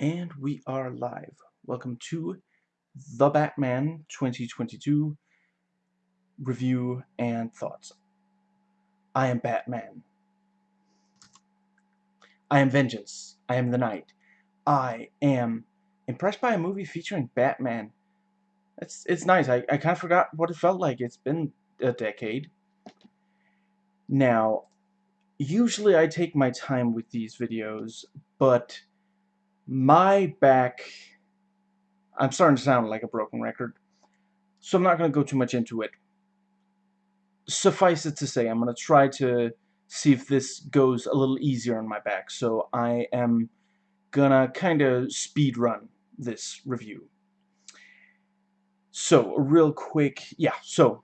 And we are live. Welcome to The Batman 2022 review and thoughts. I am Batman. I am Vengeance. I am the Night. I am impressed by a movie featuring Batman. It's, it's nice. I, I kind of forgot what it felt like. It's been a decade. Now, usually I take my time with these videos, but my back I'm starting to sound like a broken record so I'm not going to go too much into it. Suffice it to say I'm going to try to see if this goes a little easier on my back so I am gonna kind of speed run this review. So a real quick yeah so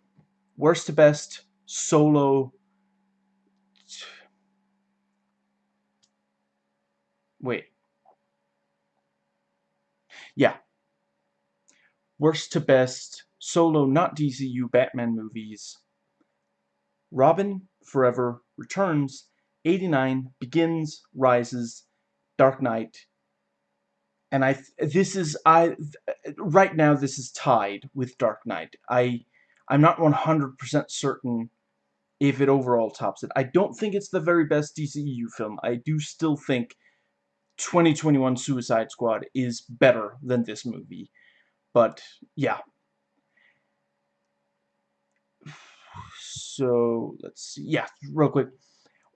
worst to best solo wait yeah. Worst to best, solo not DCU Batman movies. Robin, Forever, Returns, 89, Begins, Rises, Dark Knight. And I, this is, I, right now this is tied with Dark Knight. I, I'm not 100% certain if it overall tops it. I don't think it's the very best DCEU film. I do still think 2021 Suicide Squad is better than this movie. But, yeah. So, let's see. Yeah, real quick.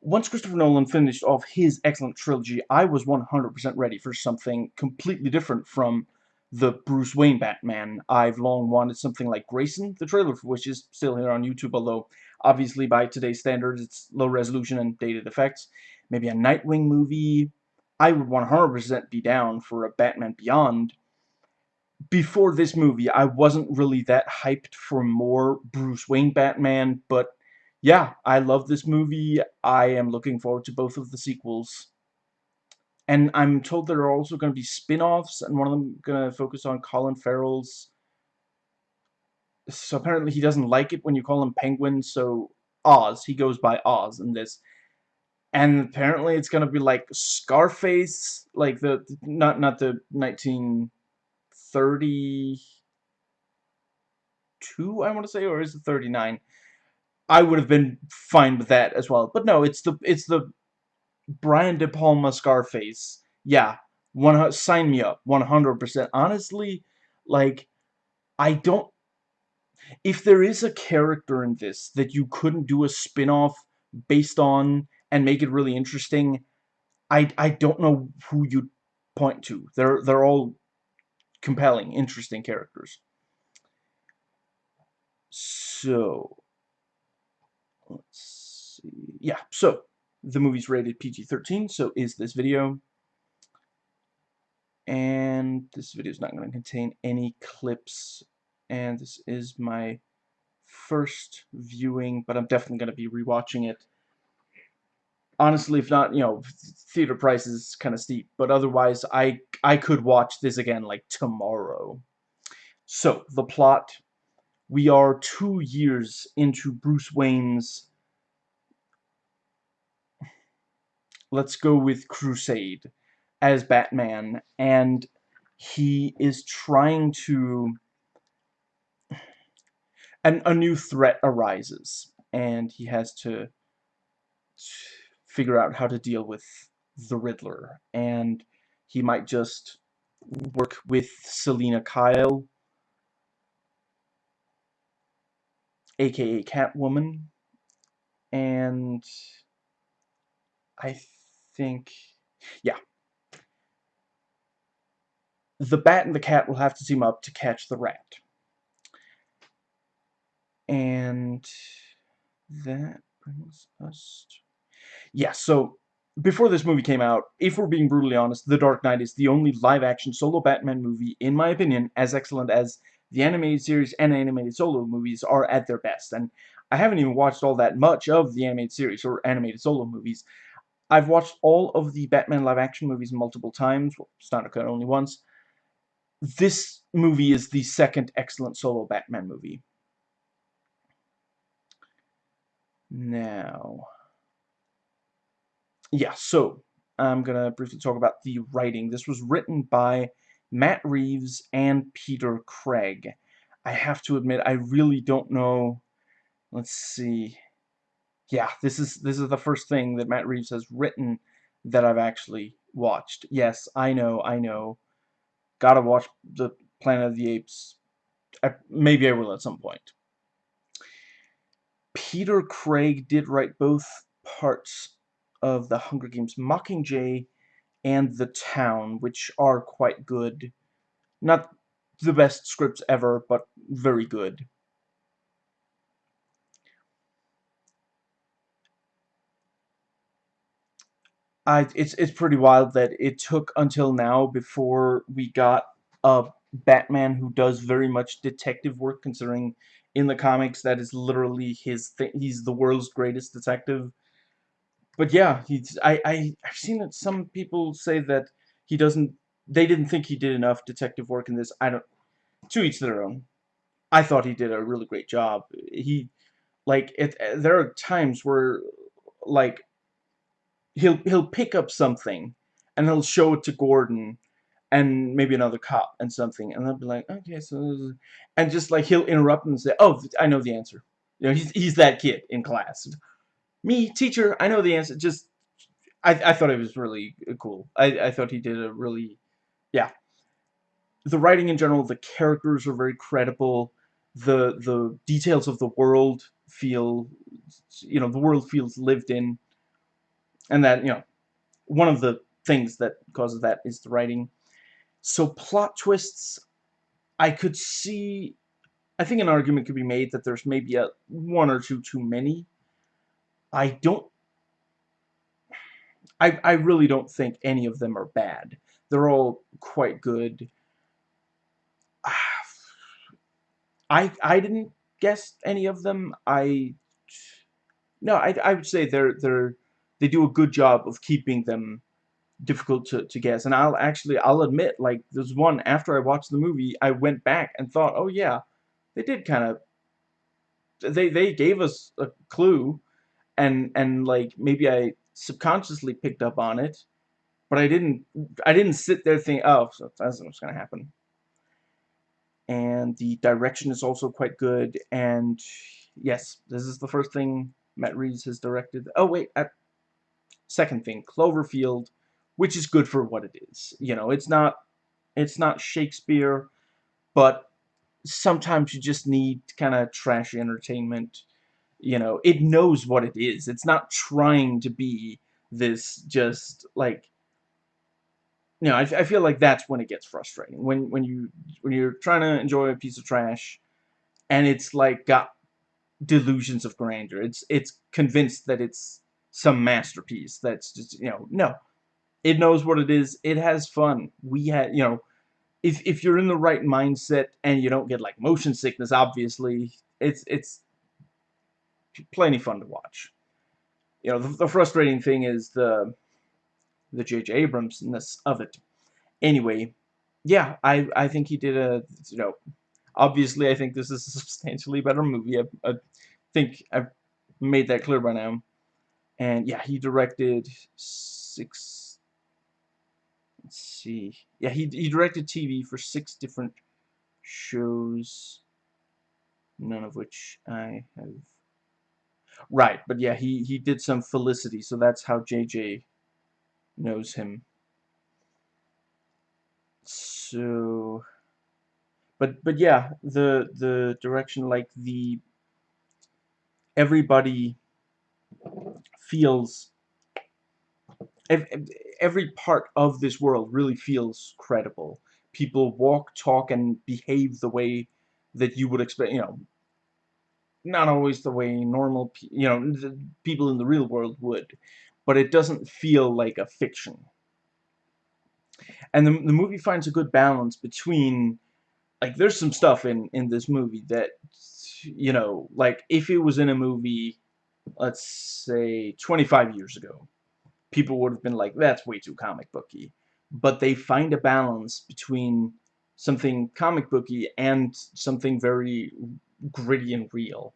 Once Christopher Nolan finished off his excellent trilogy, I was 100% ready for something completely different from the Bruce Wayne Batman. I've long wanted something like Grayson, the trailer for which is still here on YouTube, although obviously by today's standards it's low resolution and dated effects. Maybe a Nightwing movie, I would 100% be down for a Batman Beyond. Before this movie, I wasn't really that hyped for more Bruce Wayne Batman, but yeah, I love this movie. I am looking forward to both of the sequels. And I'm told there are also going to be spin-offs, and one of them going to focus on Colin Farrell's... So apparently he doesn't like it when you call him Penguin, so Oz. He goes by Oz in this and apparently it's gonna be like Scarface, like the not not the 1932, I want to say, or is it 39? I would have been fine with that as well, but no, it's the it's the Brian De Palma Scarface. Yeah, one sign me up, 100%. Honestly, like I don't. If there is a character in this that you couldn't do a spin-off based on and make it really interesting, I, I don't know who you'd point to. They're, they're all compelling, interesting characters. So, let's see. Yeah, so, the movie's rated PG-13, so is this video. And this video is not going to contain any clips. And this is my first viewing, but I'm definitely going to be rewatching it honestly, if not, you know, theater price is kind of steep, but otherwise, I I could watch this again like tomorrow. So the plot: we are two years into Bruce Wayne's. Let's go with Crusade as Batman, and he is trying to. And a new threat arises, and he has to figure out how to deal with the Riddler. And he might just work with Selina Kyle, aka Catwoman, and I think, yeah. The Bat and the Cat will have to team up to catch the Rat. And that brings us to yeah, so before this movie came out, if we're being brutally honest, The Dark Knight is the only live-action solo Batman movie, in my opinion, as excellent as the animated series and animated solo movies are at their best. And I haven't even watched all that much of the animated series or animated solo movies. I've watched all of the Batman live-action movies multiple times, well, Snyder Cut only once. This movie is the second excellent solo Batman movie. Now yeah, so I'm gonna briefly talk about the writing. This was written by Matt Reeves and Peter Craig. I have to admit, I really don't know. Let's see. Yeah, this is this is the first thing that Matt Reeves has written that I've actually watched. Yes, I know, I know. Gotta watch the Planet of the Apes. I, maybe I will at some point. Peter Craig did write both parts of the Hunger Games Mockingjay and The Town, which are quite good. Not the best scripts ever, but very good. I, it's it's pretty wild that it took until now before we got a Batman who does very much detective work, considering in the comics that is literally his thing. He's the world's greatest detective. But yeah, he's I, I I've seen that some people say that he doesn't. They didn't think he did enough detective work in this. I don't. To each their own. I thought he did a really great job. He, like, it. Eh, there are times where, like, he'll he'll pick up something, and he'll show it to Gordon, and maybe another cop and something, and they'll be like, okay, so, and just like he'll interrupt and say, oh, I know the answer. You know, he's he's that kid in class. Me, teacher, I know the answer. Just, I I thought it was really uh, cool. I I thought he did a really, yeah. The writing in general, the characters are very credible. The the details of the world feel, you know, the world feels lived in, and that you know, one of the things that causes that is the writing so plot twists, I could see, I think an argument could be made that there's maybe a one or two too many. I don't, I, I really don't think any of them are bad. They're all quite good. I, I didn't guess any of them. I, no, I, I would say they're, they're, they do a good job of keeping them difficult to, to guess. And I'll actually, I'll admit, like, there's one, after I watched the movie, I went back and thought, oh yeah, they did kind of, they, they gave us a clue, and, and, like, maybe I subconsciously picked up on it, but I didn't, I didn't sit there thinking, oh, that's what's going to happen. And the direction is also quite good, and yes, this is the first thing Matt Reeves has directed. Oh, wait, at, second thing, Cloverfield which is good for what it is. You know, it's not it's not Shakespeare, but sometimes you just need kind of trashy entertainment. You know, it knows what it is. It's not trying to be this just like you know, I, I feel like that's when it gets frustrating. When when you when you're trying to enjoy a piece of trash and it's like got delusions of grandeur. It's it's convinced that it's some masterpiece that's just, you know, no. It knows what it is. It has fun. We had, you know, if if you're in the right mindset and you don't get like motion sickness, obviously, it's it's plenty fun to watch. You know, the, the frustrating thing is the the J.J. Abramsness of it. Anyway, yeah, I I think he did a you know, obviously I think this is a substantially better movie. I, I think I've made that clear by now. And yeah, he directed six Let's see. Yeah, he, he directed TV for six different shows, none of which I have. Right, but yeah, he, he did some Felicity, so that's how JJ knows him. So, but but yeah, the the direction, like the everybody feels every part of this world really feels credible. People walk, talk, and behave the way that you would expect, you know, not always the way normal, you know, people in the real world would, but it doesn't feel like a fiction. And the, the movie finds a good balance between, like, there's some stuff in, in this movie that, you know, like, if it was in a movie, let's say, 25 years ago, people would have been like, that's way too comic booky. But they find a balance between something comic booky and something very gritty and real.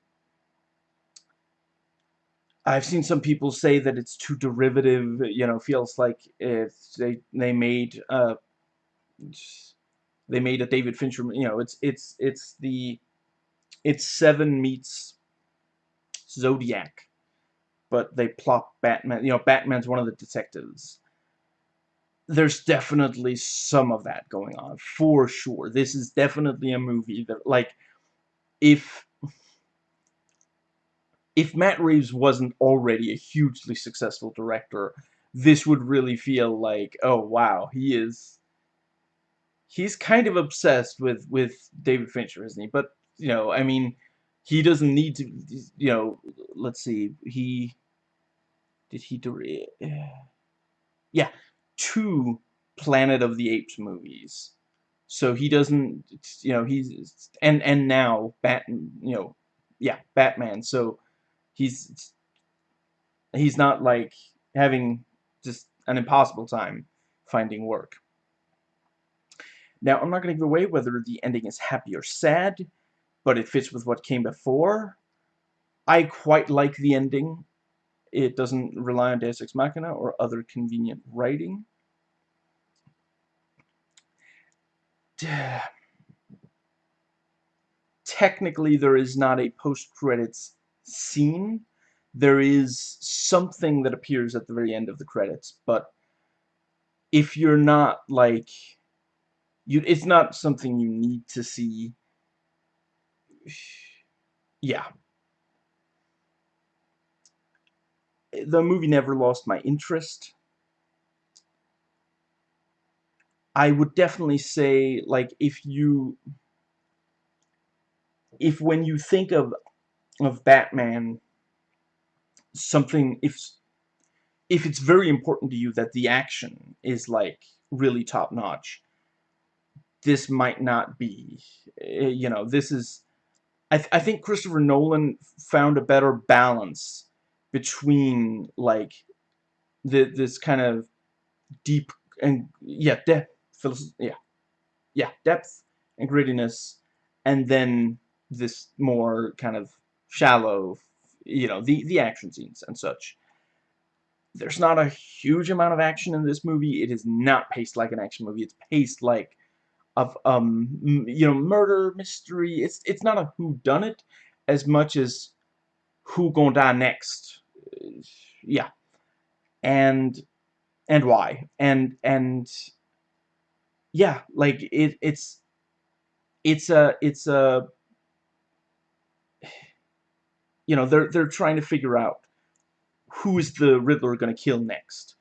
I've seen some people say that it's too derivative, you know, feels like if they they made uh they made a David Fincher, you know, it's it's it's the it's Seven meets Zodiac, but they plop Batman, you know, Batman's one of the detectives. There's definitely some of that going on, for sure. This is definitely a movie that, like, if if Matt Reeves wasn't already a hugely successful director, this would really feel like, oh wow, he is he's kind of obsessed with with David Fincher, isn't he? But you know, I mean, he doesn't need to. You know, let's see, he did he do? Yeah, two Planet of the Apes movies. So he doesn't, you know, he's and and now Bat, you know, yeah, Batman. So he's he's not like having just an impossible time finding work. Now, I'm not going to give away whether the ending is happy or sad, but it fits with what came before. I quite like the ending. It doesn't rely on Deus Ex Machina or other convenient writing. Technically, there is not a post-credits scene. There is something that appears at the very end of the credits, but if you're not, like, you it's not something you need to see. Yeah. The movie never lost my interest I would definitely say like if you if when you think of of Batman something if if it's very important to you that the action is like really top notch this might not be. Eh, you know, this is... I, th I think Christopher Nolan found a better balance between, like, the, this kind of deep and, yeah, depth, yeah, yeah, depth and grittiness, and then this more kind of shallow, you know, the, the action scenes and such. There's not a huge amount of action in this movie. It is not paced like an action movie. It's paced like of um you know murder mystery. It's it's not a who done it as much as who gonna die next. Yeah, and and why and and yeah, like it it's it's a it's a you know they're they're trying to figure out who is the Riddler gonna kill next.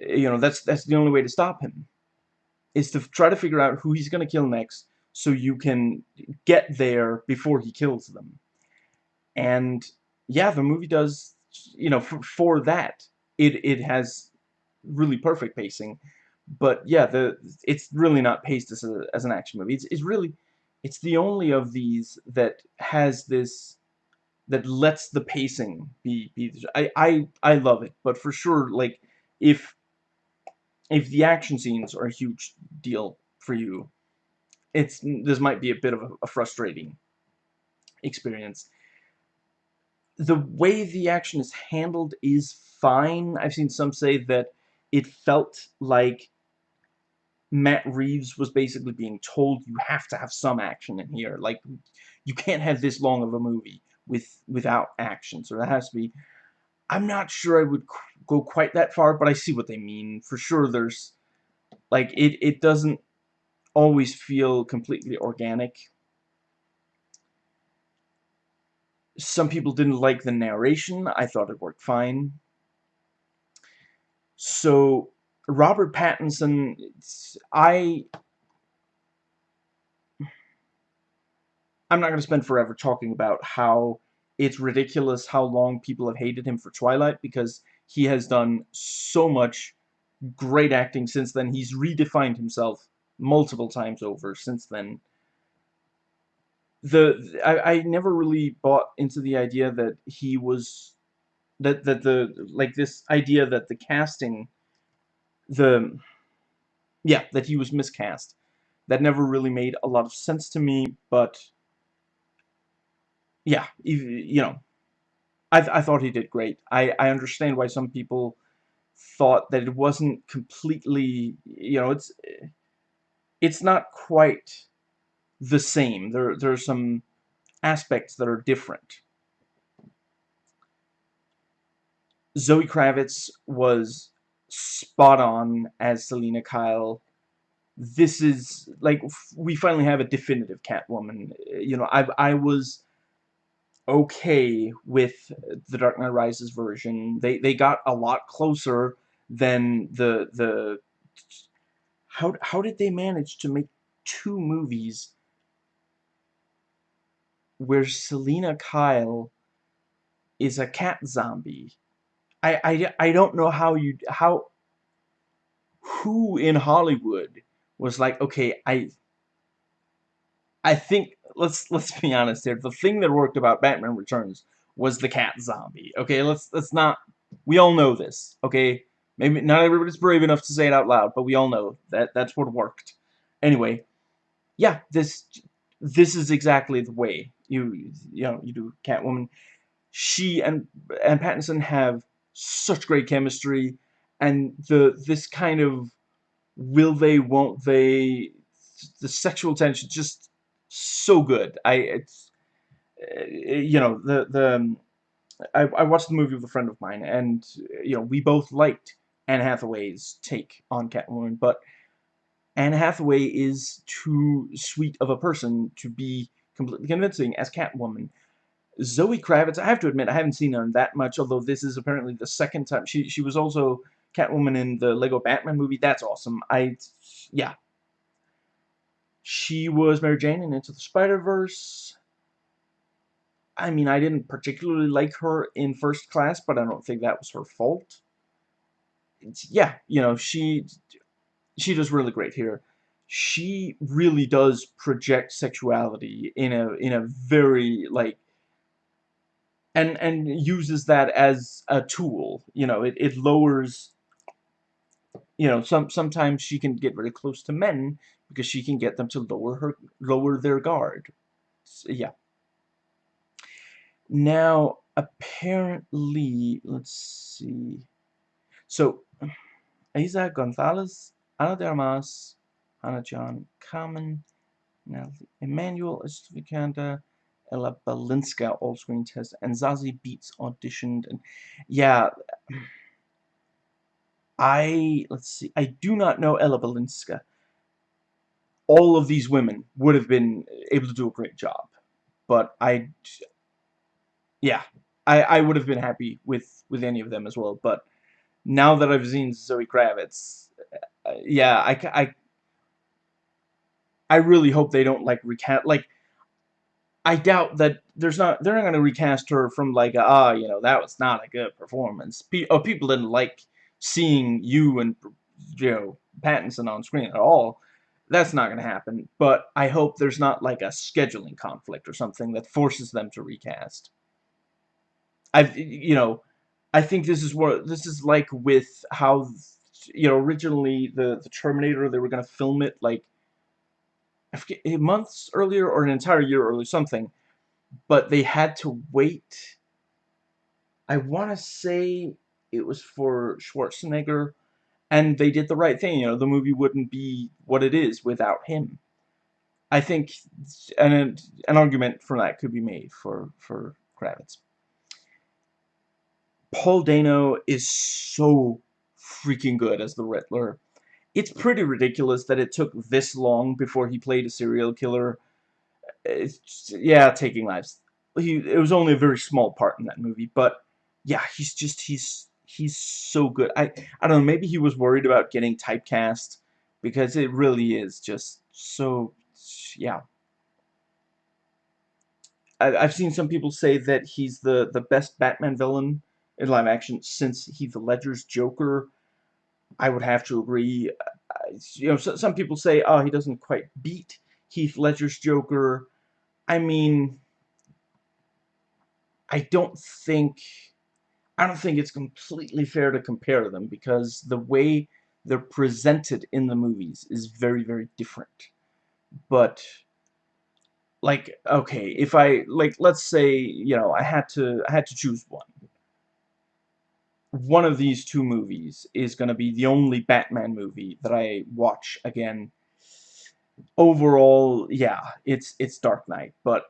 Eh, you know that's that's the only way to stop him is to try to figure out who he's going to kill next so you can get there before he kills them. And yeah, the movie does, you know, for, for that, it, it has really perfect pacing. But yeah, the it's really not paced as, a, as an action movie. It's, it's really, it's the only of these that has this, that lets the pacing be, be I, I, I love it. But for sure, like, if if the action scenes are a huge deal for you, it's this might be a bit of a, a frustrating experience. The way the action is handled is fine. I've seen some say that it felt like Matt Reeves was basically being told you have to have some action in here. Like, you can't have this long of a movie with without action. So there has to be I'm not sure I would go quite that far, but I see what they mean. For sure, there's, like, it, it doesn't always feel completely organic. Some people didn't like the narration. I thought it worked fine. So, Robert Pattinson, I... I'm not going to spend forever talking about how it's ridiculous how long people have hated him for Twilight because he has done so much great acting since then. He's redefined himself multiple times over since then. The I, I never really bought into the idea that he was that that the like this idea that the casting the yeah that he was miscast that never really made a lot of sense to me but yeah, you know, I, th I thought he did great. I, I understand why some people thought that it wasn't completely, you know, it's it's not quite the same. There there are some aspects that are different. Zoe Kravitz was spot on as Selina Kyle. This is like we finally have a definitive Catwoman. You know, I I was okay with the Dark Knight Rises version. They they got a lot closer than the the how how did they manage to make two movies where Selina Kyle is a cat zombie? I I I don't know how you how who in Hollywood was like, okay, I I think let's let's be honest here. The thing that worked about Batman Returns was the cat zombie. Okay, let's let's not. We all know this. Okay, maybe not everybody's brave enough to say it out loud, but we all know that that's what worked. Anyway, yeah, this this is exactly the way you you know you do Catwoman. She and and Pattinson have such great chemistry, and the this kind of will they won't they the sexual tension just so good. I it's uh, you know the the um, I, I watched the movie with a friend of mine, and you know we both liked Anne Hathaway's take on Catwoman, but Anne Hathaway is too sweet of a person to be completely convincing as Catwoman. Zoe Kravitz, I have to admit, I haven't seen her that much, although this is apparently the second time. She she was also Catwoman in the Lego Batman movie. That's awesome. I, yeah, she was Mary Jane in Into the Spider-Verse. I mean, I didn't particularly like her in First Class, but I don't think that was her fault. It's, yeah, you know, she she does really great here. She really does project sexuality in a in a very like and and uses that as a tool. You know, it, it lowers you know, some sometimes she can get very close to men because she can get them to lower her lower their guard. So, yeah. Now, apparently, let's see. So, Eiza Gonzalez, Ana de Armas, John Kamen, Emmanuel Estevicanda, Ella Balinska all screen test, and Zazie Beetz auditioned. And yeah, I, let's see, I do not know Ella Balinska. All of these women would have been able to do a great job. But I, yeah, I, I would have been happy with, with any of them as well. But now that I've seen Zoe Kravitz, uh, yeah, I, I, I really hope they don't, like, recast, like, I doubt that there's not, they're not going to recast her from, like, ah, you know, that was not a good performance. Pe oh, people didn't like seeing you and you know Pattinson on screen at all. That's not going to happen. But I hope there's not like a scheduling conflict or something that forces them to recast. I've you know I think this is what this is like with how you know originally the the Terminator they were going to film it like forget eh, months earlier or an entire year early something but they had to wait I want to say it was for Schwarzenegger, and they did the right thing. You know, the movie wouldn't be what it is without him. I think an an argument for that could be made for for Kravitz. Paul Dano is so freaking good as the Riddler. It's pretty ridiculous that it took this long before he played a serial killer. It's, yeah, taking lives. He it was only a very small part in that movie, but yeah, he's just he's he's so good. I I don't know. Maybe he was worried about getting typecast because it really is just so yeah. I, I've seen some people say that he's the the best Batman villain in live action since Heath Ledger's Joker. I would have to agree. Uh, you know, so, some people say, oh, he doesn't quite beat Heath Ledger's Joker. I mean, I don't think I don't think it's completely fair to compare them because the way they're presented in the movies is very, very different. But like okay if I like let's say you know I had to I had to choose one one of these two movies is going to be the only Batman movie that I watch again overall yeah it's it's Dark Knight but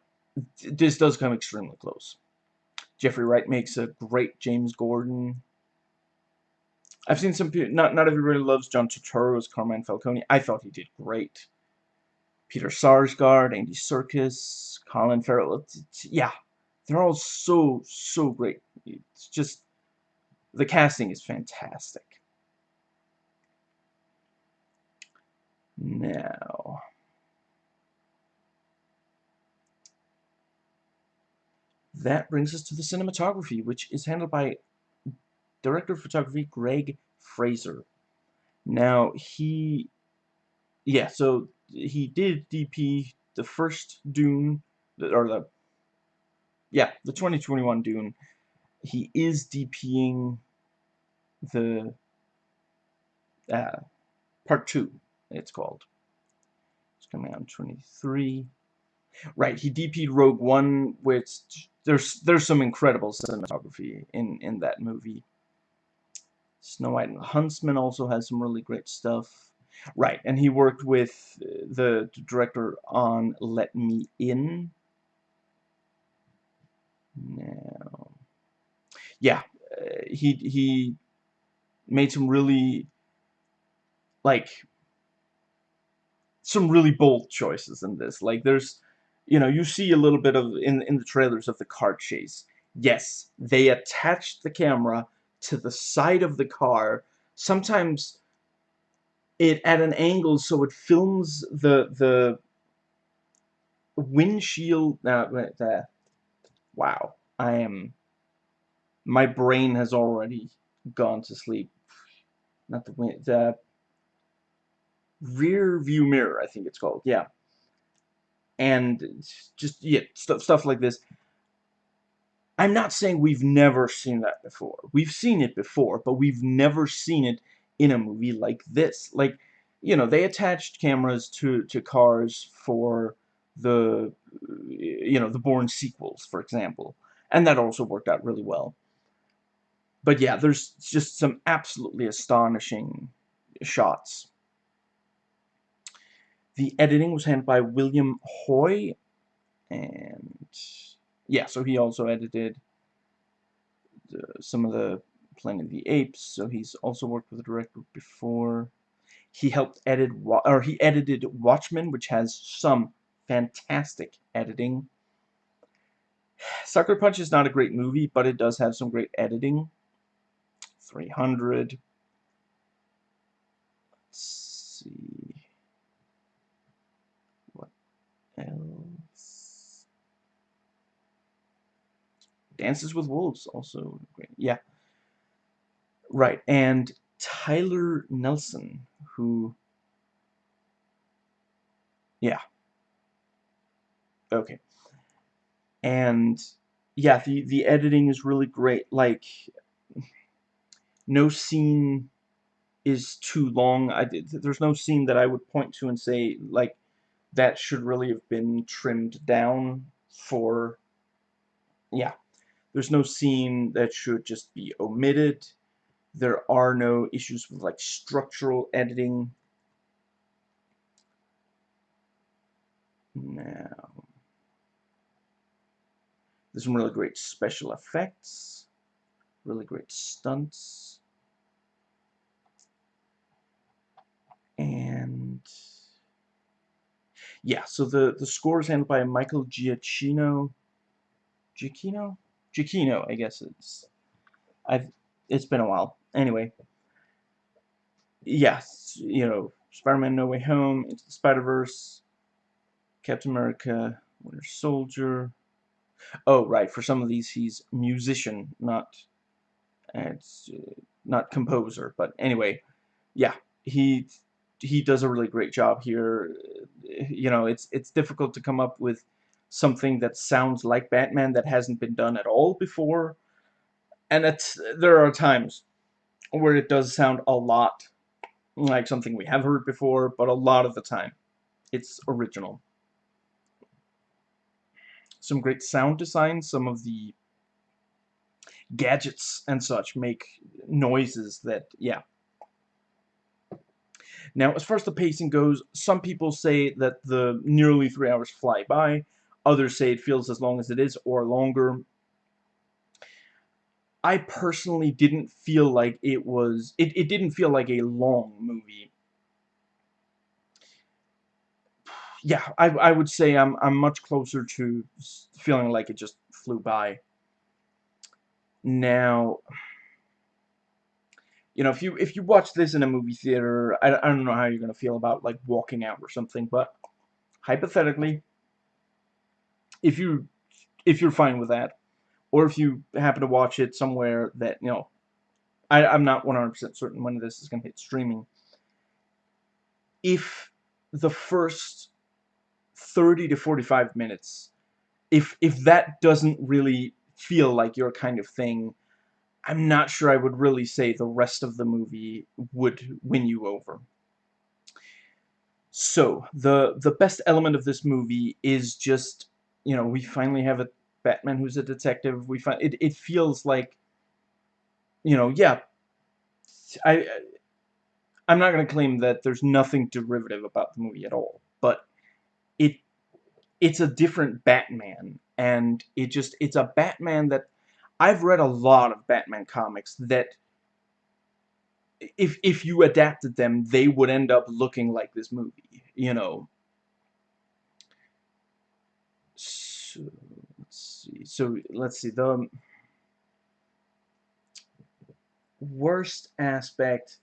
this does come extremely close Jeffrey Wright makes a great James Gordon I've seen some people not not everybody loves John Turturro as Carmine Falcone I thought he did great Peter Sarsgaard, Andy Serkis, Colin Farrell. It's, it's, yeah, they're all so, so great. It's just, the casting is fantastic. Now, that brings us to the cinematography, which is handled by director of photography Greig Fraser. Now, he, yeah, so he did DP the first Dune, or the, yeah, the 2021 Dune. He is DPing the, uh, part two, it's called. It's coming out in 23. Right, he DP'd Rogue One, which there's there's some incredible cinematography in in that movie. Snow White and the Huntsman also has some really great stuff. Right, and he worked with the director on Let Me In. Now, yeah, uh, he he made some really like some really bold choices in this. Like there's, you know, you see a little bit of in in the trailers of the car chase. Yes, they attached the camera to the side of the car. Sometimes it at an angle so it films the the windshield now uh, wow I am my brain has already gone to sleep not the wind the rear view mirror I think it's called yeah and just yeah stuff stuff like this I'm not saying we've never seen that before we've seen it before but we've never seen it in a movie like this. Like, you know, they attached cameras to, to cars for the, you know, the Bourne sequels, for example. And that also worked out really well. But yeah, there's just some absolutely astonishing shots. The editing was handled by William Hoy, and yeah, so he also edited the, some of the Planet of the Apes, so he's also worked with the director before. He helped edit, or he edited Watchmen, which has some fantastic editing. Sucker Punch is not a great movie, but it does have some great editing. 300. Let's see. What else? Dances with Wolves, also great. Yeah. Right, and Tyler Nelson, who, yeah, okay, and yeah, the the editing is really great. Like, no scene is too long. I there's no scene that I would point to and say like that should really have been trimmed down for. Yeah, there's no scene that should just be omitted there are no issues with like structural editing. Now, there's some really great special effects, really great stunts, and yeah, so the, the score is handled by Michael Giacchino. Giacchino? Giacchino, I guess it's. I've. It's been a while. Anyway, yes, you know, Spider-Man No Way Home, Into the Spider-Verse, Captain America, Winter Soldier. Oh, right, for some of these he's musician, not it's uh, not composer, but anyway, yeah, he he does a really great job here. You know, it's it's difficult to come up with something that sounds like Batman that hasn't been done at all before. And it's there are times where it does sound a lot like something we have heard before, but a lot of the time it's original. some great sound design. Some of the gadgets and such make noises that, yeah. Now, as far as the pacing goes, some people say that the nearly three hours fly by. Others say it feels as long as it is or longer. I personally didn't feel like it was, it, it didn't feel like a long movie. Yeah, I, I would say I'm, I'm much closer to feeling like it just flew by. Now, you know, if you if you watch this in a movie theater, I, I don't know how you're gonna feel about like walking out or something, but hypothetically, if you if you're fine with that, or if you happen to watch it somewhere that, you know, I, I'm not 100% certain when this is going to hit streaming. If the first 30 to 45 minutes, if, if that doesn't really feel like your kind of thing, I'm not sure I would really say the rest of the movie would win you over. So, the, the best element of this movie is just, you know, we finally have a Batman who's a detective. We find it. It feels like, you know, yeah. I I'm not going to claim that there's nothing derivative about the movie at all, but it it's a different Batman, and it just it's a Batman that I've read a lot of Batman comics that if if you adapted them, they would end up looking like this movie, you know. So, let's see. So let's see. The worst aspect,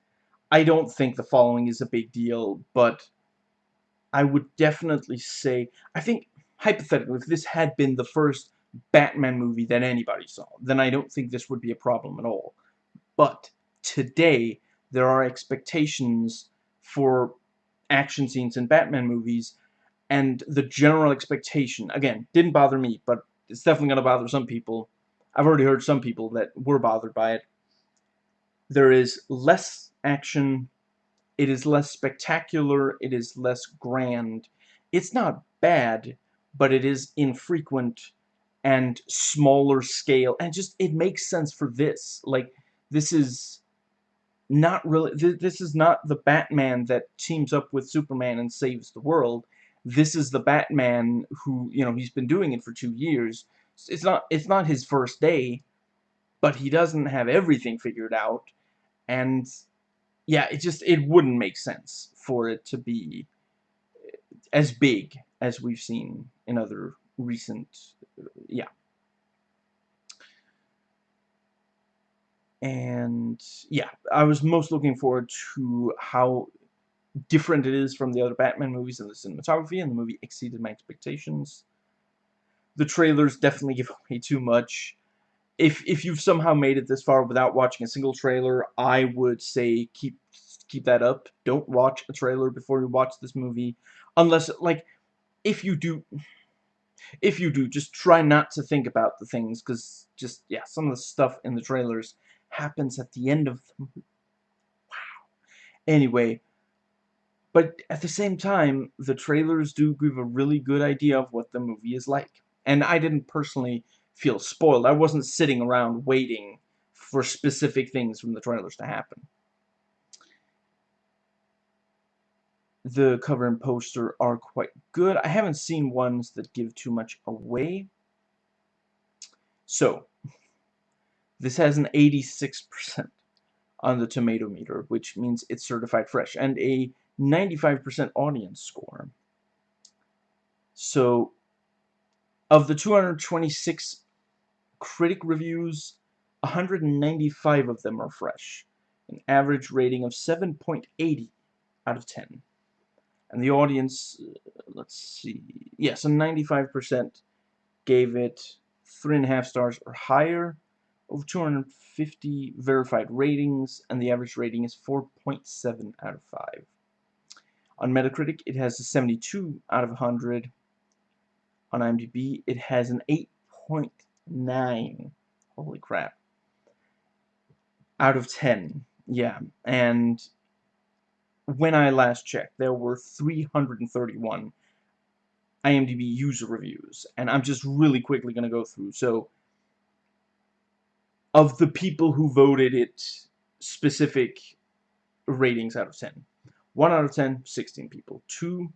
I don't think the following is a big deal, but I would definitely say, I think, hypothetically, if this had been the first Batman movie that anybody saw, then I don't think this would be a problem at all. But today, there are expectations for action scenes in Batman movies, and the general expectation, again, didn't bother me, but it's definitely going to bother some people. I've already heard some people that were bothered by it. There is less action. It is less spectacular. It is less grand. It's not bad, but it is infrequent and smaller scale. And just, it makes sense for this. Like, this is not really, th this is not the Batman that teams up with Superman and saves the world this is the Batman who, you know, he's been doing it for two years. It's not, it's not his first day, but he doesn't have everything figured out. And, yeah, it just, it wouldn't make sense for it to be eh, as big as we've seen in other recent, yeah. And, yeah, I was most looking forward to how different it is from the other Batman movies and the cinematography, and the movie exceeded my expectations. The trailers definitely give away too much. If if you've somehow made it this far without watching a single trailer, I would say keep keep that up. Don't watch a trailer before you watch this movie, unless like if you do if you do, just try not to think about the things, because just, yeah, some of the stuff in the trailers happens at the end of the movie. Wow. Anyway, but at the same time, the trailers do give a really good idea of what the movie is like. And I didn't personally feel spoiled. I wasn't sitting around waiting for specific things from the trailers to happen. The cover and poster are quite good. I haven't seen ones that give too much away. So, this has an 86% on the tomato meter, which means it's certified fresh, and a 95% audience score. So, of the 226 critic reviews, 195 of them are fresh. An average rating of 7.80 out of 10. And the audience, uh, let's see, yes, a 95% gave it 3.5 stars or higher, over 250 verified ratings, and the average rating is 4.7 out of 5. On Metacritic, it has a 72 out of 100. On IMDb, it has an 8.9. Holy crap. Out of 10. Yeah, and when I last checked, there were 331 IMDb user reviews, and I'm just really quickly going to go through. So, of the people who voted it specific ratings out of 10. 1 out of 10, 16 people. 2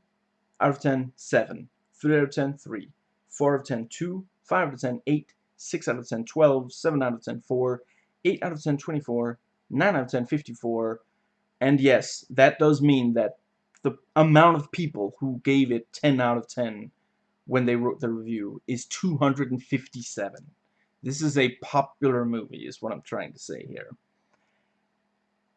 out of 10, 7. 3 out of 10, 3. 4 out of 10, 2. 5 out of 10, 8. 6 out of 10, 12. 7 out of 10, 4. 8 out of 10, 24. 9 out of 10, 54. And yes, that does mean that the amount of people who gave it 10 out of 10 when they wrote the review is 257. This is a popular movie, is what I'm trying to say here.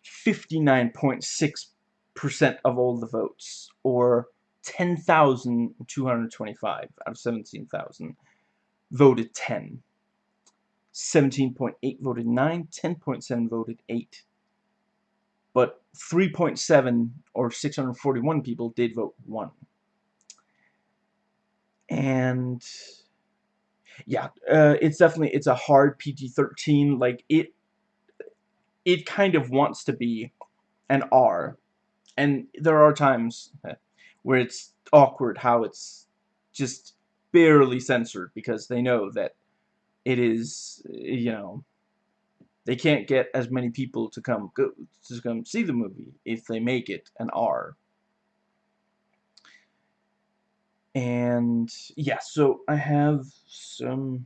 59.6% of all the votes, or 10,225 out of 17,000, voted 10. 17.8 voted 9, 10.7 voted 8. But 3.7 or 641 people did vote 1. And yeah, uh, it's definitely it's a hard PG-13. Like it, it kind of wants to be an R, and there are times where it's awkward how it's just barely censored because they know that it is you know they can't get as many people to come go to come see the movie if they make it an R. And yeah, so I have some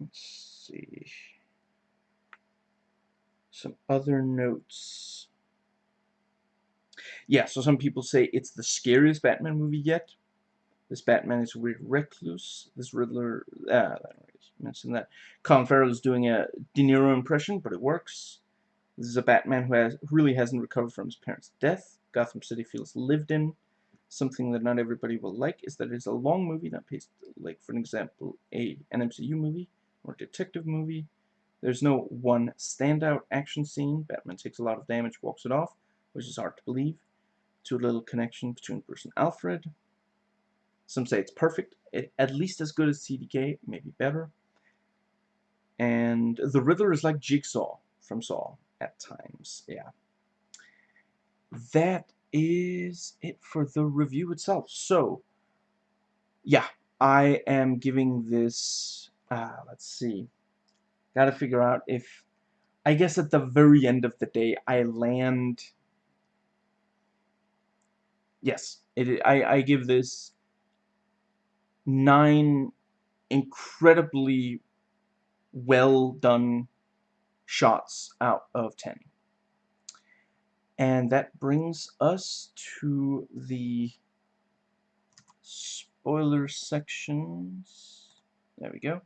let's see some other notes. Yeah, so some people say it's the scariest Batman movie yet. This Batman is a weird recluse. This Riddler, uh, I mentioned that. Colin Farrell is doing a De Niro impression, but it works. This is a Batman who has, really hasn't recovered from his parents' death. Gotham City feels lived in. Something that not everybody will like is that it's a long movie, not like, for an example, a an MCU movie or detective movie. There's no one standout action scene. Batman takes a lot of damage, walks it off, which is hard to believe. Too little connection between Bruce and Alfred. Some say it's perfect, it, at least as good as TDK, maybe better. And the Riddler is like Jigsaw from Saw at times, yeah. That is it for the review itself. So, yeah, I am giving this, uh, let's see, gotta figure out if, I guess at the very end of the day, I land, yes, it, I, I give this nine incredibly well done shots out of 10. And that brings us to the spoiler sections. There we go.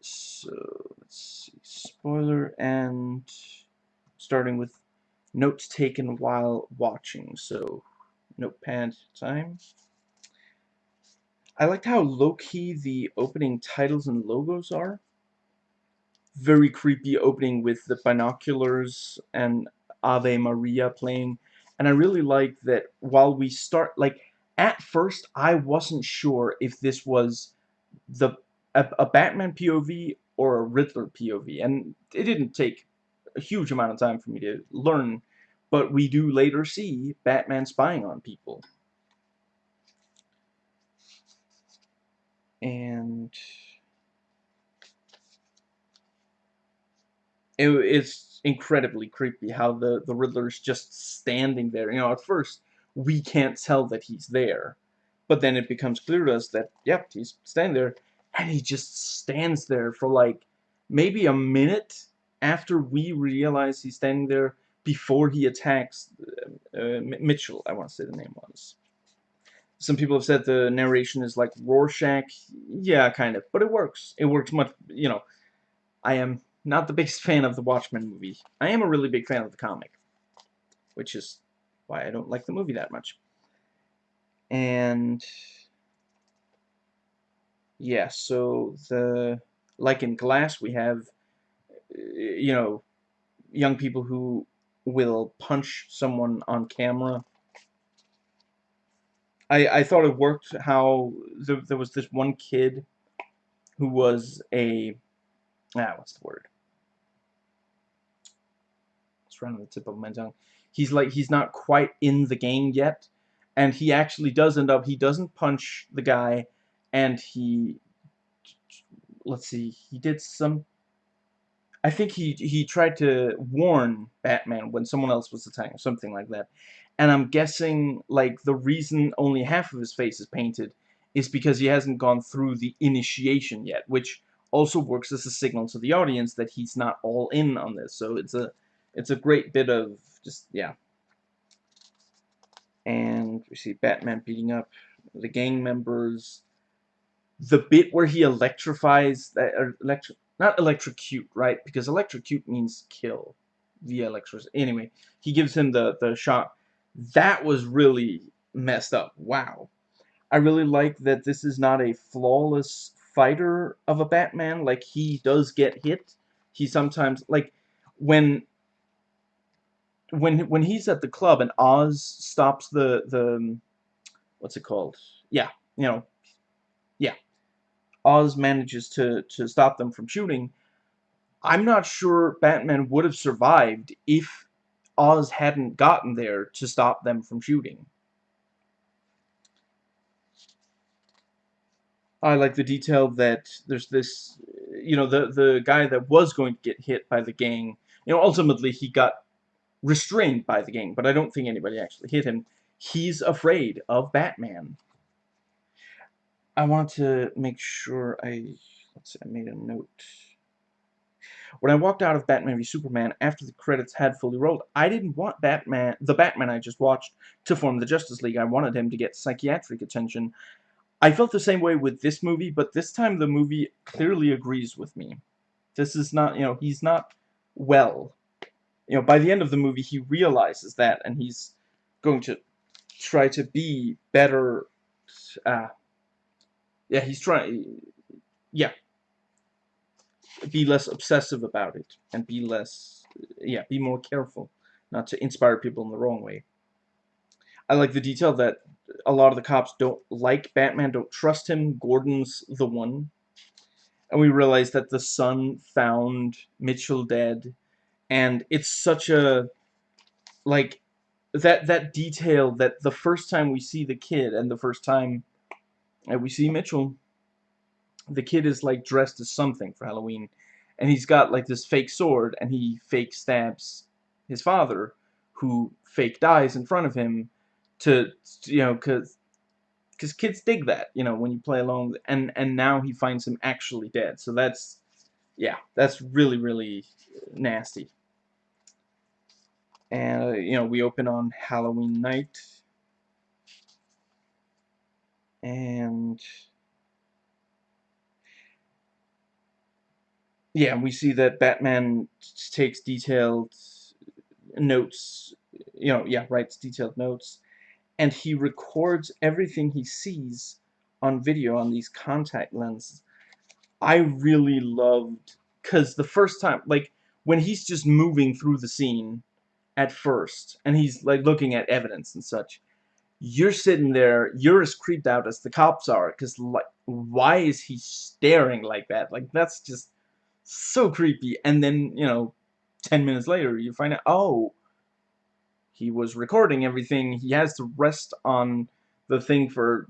So, let's see. Spoiler and starting with notes taken while watching. So, notepad time. I liked how low-key the opening titles and logos are. Very creepy opening with the binoculars and Ave Maria playing. And I really like that while we start, like, at first I wasn't sure if this was the a, a Batman POV or a Riddler POV. And it didn't take a huge amount of time for me to learn. But we do later see Batman spying on people. And it, it's incredibly creepy how the the Riddler's just standing there. You know, at first we can't tell that he's there, but then it becomes clear to us that yep, he's standing there, and he just stands there for like maybe a minute after we realize he's standing there before he attacks uh, uh, Mitchell. I want to say the name was. Some people have said the narration is like Rorschach. Yeah, kind of. But it works. It works much, you know. I am not the biggest fan of the Watchmen movie. I am a really big fan of the comic. Which is why I don't like the movie that much. And... Yeah, so the... Like in Glass, we have, you know, young people who will punch someone on camera I, I thought it worked how there, there was this one kid who was a ah what's the word? It's right on the tip of my tongue. He's like he's not quite in the game yet and he actually does end up he doesn't punch the guy and he let's see he did some I think he he tried to warn Batman when someone else was attacking something like that and I'm guessing like the reason only half of his face is painted is because he hasn't gone through the initiation yet which also works as a signal to the audience that he's not all in on this so it's a it's a great bit of just yeah and we see Batman beating up the gang members. The bit where he electrifies that or er, electri not electrocute, right? Because electrocute means kill via electricity. Anyway, he gives him the the shot. That was really messed up. Wow. I really like that this is not a flawless fighter of a Batman. Like he does get hit. He sometimes like when when when he's at the club and Oz stops the the what's it called? Yeah, you know, yeah. Oz manages to to stop them from shooting. I'm not sure Batman would have survived if Oz hadn't gotten there to stop them from shooting. I like the detail that there's this, you know, the the guy that was going to get hit by the gang, you know, ultimately he got restrained by the gang, but I don't think anybody actually hit him. He's afraid of Batman. I want to make sure I, let's see, I made a note. When I walked out of Batman v Superman after the credits had fully rolled, I didn't want Batman, the Batman I just watched, to form the Justice League. I wanted him to get psychiatric attention. I felt the same way with this movie, but this time the movie clearly agrees with me. This is not, you know, he's not well you know, by the end of the movie, he realizes that, and he's going to try to be better. Uh, yeah, he's trying. Yeah, be less obsessive about it, and be less. Yeah, be more careful, not to inspire people in the wrong way. I like the detail that a lot of the cops don't like Batman, don't trust him. Gordon's the one. And we realize that the son found Mitchell dead and it's such a like that that detail that the first time we see the kid and the first time we see Mitchell the kid is like dressed as something for Halloween and he's got like this fake sword and he fake stabs his father who fake dies in front of him to you know cuz cuz kids dig that you know when you play along and and now he finds him actually dead. So that's yeah that's really really nasty. And uh, you know we open on Halloween night. And yeah we see that Batman takes detailed notes you know yeah writes detailed notes and he records everything he sees on video on these contact lenses I really loved because the first time like when he's just moving through the scene at first, and he's like looking at evidence and such, you're sitting there, you're as creeped out as the cops are, because like, why is he staring like that? Like, that's just so creepy. And then, you know, 10 minutes later, you find out, oh, he was recording everything. He has to rest on the thing for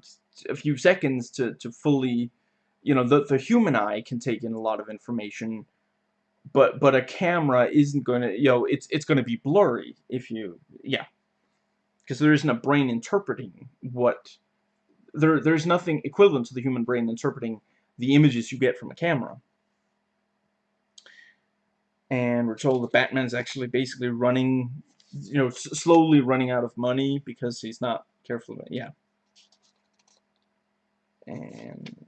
a few seconds to, to fully, you know, the, the human eye can take in a lot of information but but a camera isn't going to you know it's it's going to be blurry if you yeah because there isn't a brain interpreting what there there's nothing equivalent to the human brain interpreting the images you get from a camera and we're told that Batman's actually basically running you know slowly running out of money because he's not careful about it. yeah and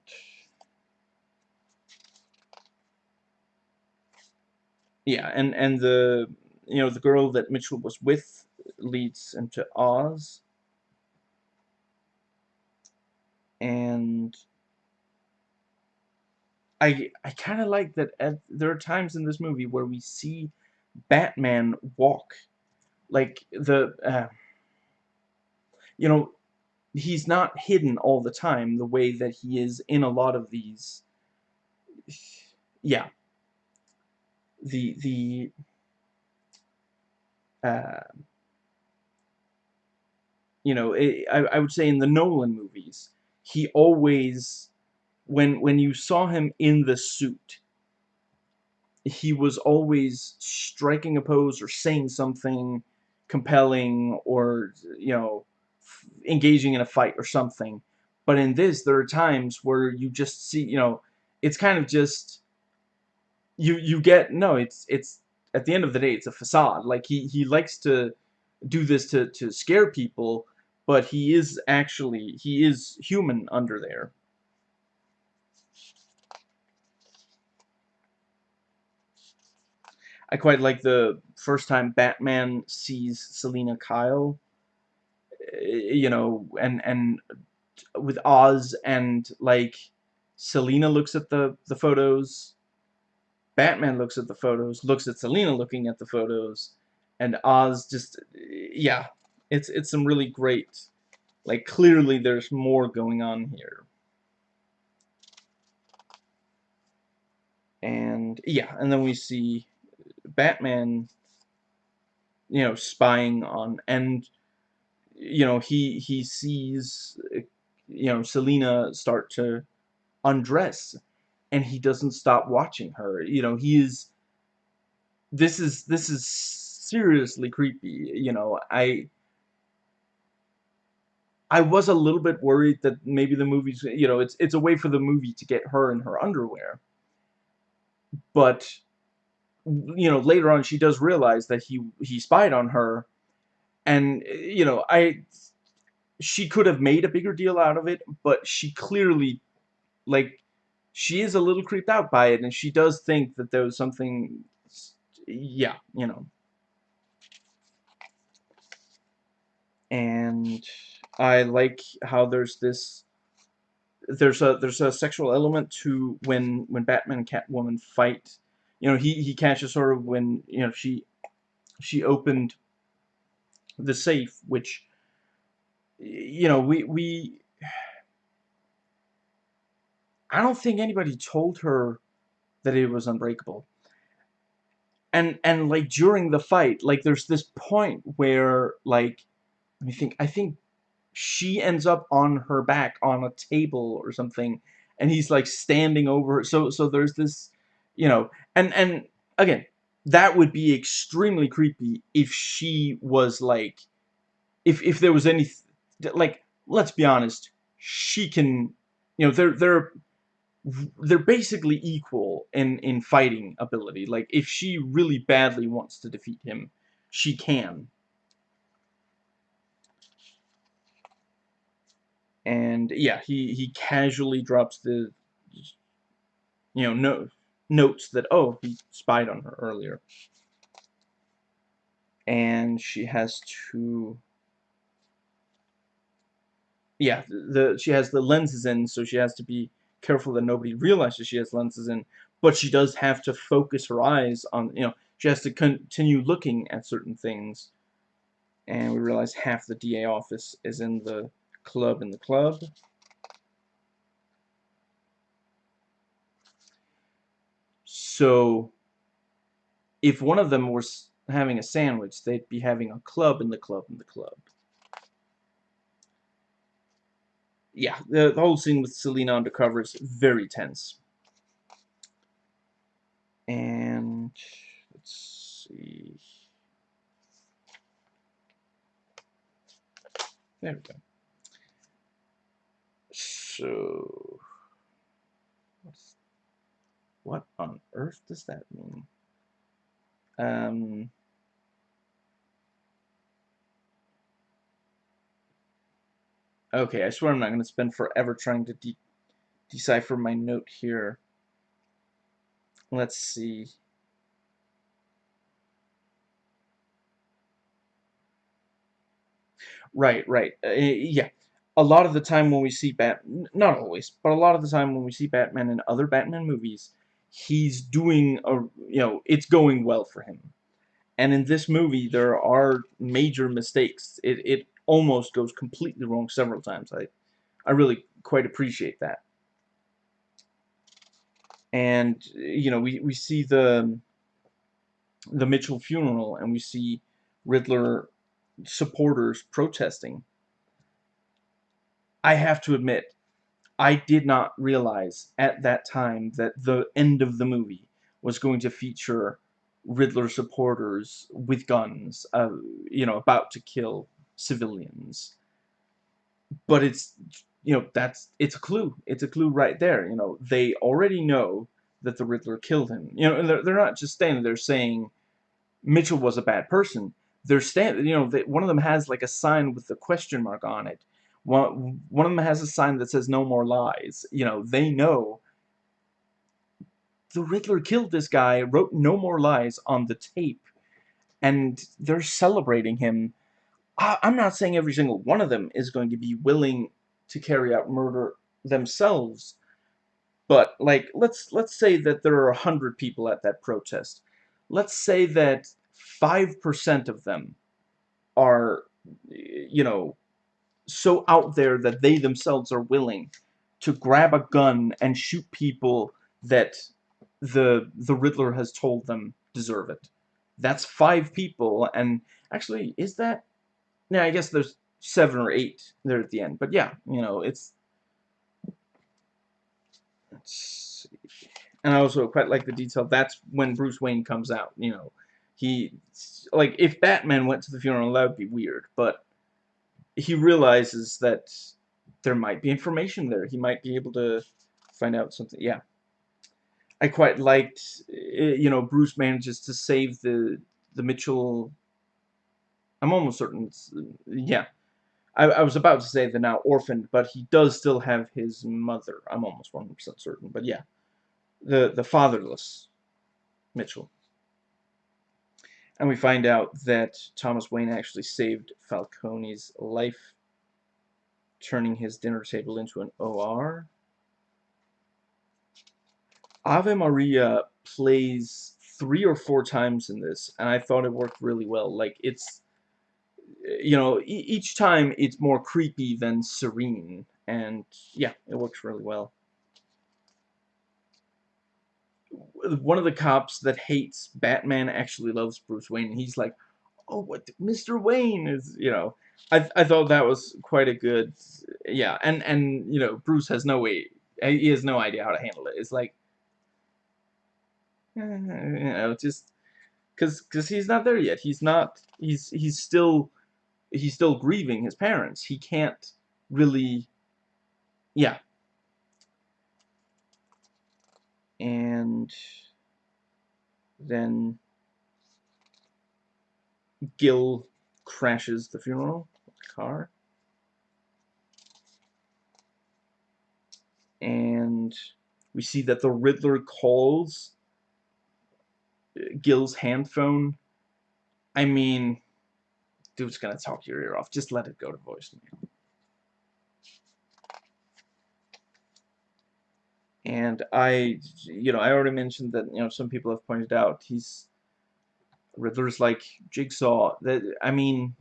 yeah, and and the you know the girl that Mitchell was with leads into Oz, and I I kind of like that. At, there are times in this movie where we see Batman walk, like the uh, you know he's not hidden all the time the way that he is in a lot of these. Yeah, the the uh, you know, it, I, I would say in the Nolan movies, he always, when when you saw him in the suit, he was always striking a pose or saying something compelling or you know engaging in a fight or something. But in this there are times where you just see you know it's kind of just you you get no it's it's at the end of the day it's a facade. Like he he likes to do this to to scare people but he is actually he is human under there I quite like the first time Batman sees Selina Kyle, eh, you know, and and with Oz and like Selina looks at the the photos, Batman looks at the photos, looks at Selina looking at the photos, and Oz just yeah, it's it's some really great like clearly there's more going on here. And yeah, and then we see Batman, you know, spying on, and you know, he he sees, you know, Selina start to undress, and he doesn't stop watching her. You know, he is. This is this is seriously creepy. You know, I. I was a little bit worried that maybe the movie's, you know, it's it's a way for the movie to get her in her underwear. But you know, later on she does realize that he he spied on her, and you know, I she could have made a bigger deal out of it, but she clearly, like, she is a little creeped out by it, and she does think that there was something, yeah, you know. And I like how there's this there's a there's a sexual element to when when Batman and Catwoman fight you know, he, he catches her when, you know, she she opened the safe, which, you know, we, we, I don't think anybody told her that it was unbreakable. And, and, like, during the fight, like, there's this point where, like, let me think, I think she ends up on her back on a table or something, and he's, like, standing over her. So, so there's this, you know, and and again, that would be extremely creepy if she was like, if if there was any, like, let's be honest, she can, you know, they're they're they're basically equal in in fighting ability. Like, if she really badly wants to defeat him, she can. And yeah, he he casually drops the, you know, no notes that, oh, he spied on her earlier. And she has to... Yeah, the she has the lenses in, so she has to be careful that nobody realizes she has lenses in. But she does have to focus her eyes on, you know, she has to continue looking at certain things. And we realize half the DA office is in the club in the club. So if one of them was having a sandwich, they'd be having a club in the club in the club. Yeah, the, the whole scene with Selina undercover is very tense. And let's see. There we go. So what on earth does that mean? Um, okay, I swear I'm not going to spend forever trying to de decipher my note here. Let's see. Right, right. Uh, yeah a lot of the time when we see Bat, not always, but a lot of the time when we see Batman in other Batman movies, he's doing a, you know, it's going well for him. And in this movie, there are major mistakes. It, it almost goes completely wrong several times. I, I really quite appreciate that. And, you know, we, we see the, the Mitchell funeral and we see Riddler supporters protesting I have to admit, I did not realize at that time that the end of the movie was going to feature Riddler supporters with guns, uh, you know, about to kill civilians. But it's, you know, that's, it's a clue. It's a clue right there. You know, they already know that the Riddler killed him. You know, and they're, they're not just standing there saying Mitchell was a bad person. They're standing, you know, they, one of them has like a sign with a question mark on it. One, one of them has a sign that says no more lies. You know, they know the Riddler killed this guy, wrote no more lies on the tape, and they're celebrating him. I, I'm not saying every single one of them is going to be willing to carry out murder themselves, but like let's let's say that there are a hundred people at that protest. Let's say that five percent of them are, you know, so out there that they themselves are willing to grab a gun and shoot people that the the Riddler has told them deserve it. That's five people, and actually, is that? Yeah, I guess there's seven or eight there at the end. But yeah, you know, it's. Let's see. And I also quite like the detail. That's when Bruce Wayne comes out. You know, he like if Batman went to the funeral, that would be weird. But he realizes that there might be information there. He might be able to find out something. Yeah. I quite liked, eh, you know, Bruce manages to save the the Mitchell. I'm almost certain. yeah, I, I was about to say the now orphaned, but he does still have his mother. I'm almost 100% certain, but yeah, the the fatherless Mitchell. And we find out that Thomas Wayne actually saved Falcone's life, turning his dinner table into an OR. Ave Maria plays three or four times in this, and I thought it worked really well. Like, it's, you know, e each time it's more creepy than serene, and yeah, it works really well. One of the cops that hates Batman actually loves Bruce Wayne, and he's like, oh, what, Mr. Wayne is, you know, I, I thought that was quite a good, yeah, and, and, you know, Bruce has no way, he has no idea how to handle it. It's like, you know, just because because he's not there yet. He's not. He's he's still he's still grieving his parents. He can't really. Yeah. And then Gil crashes the funeral car. And we see that the Riddler calls uh, Gil's hand phone, I mean, dude's gonna talk your ear off. Just let it go to voicemail. And I, you know, I already mentioned that, you know, some people have pointed out he's Riddler's like Jigsaw. That I mean,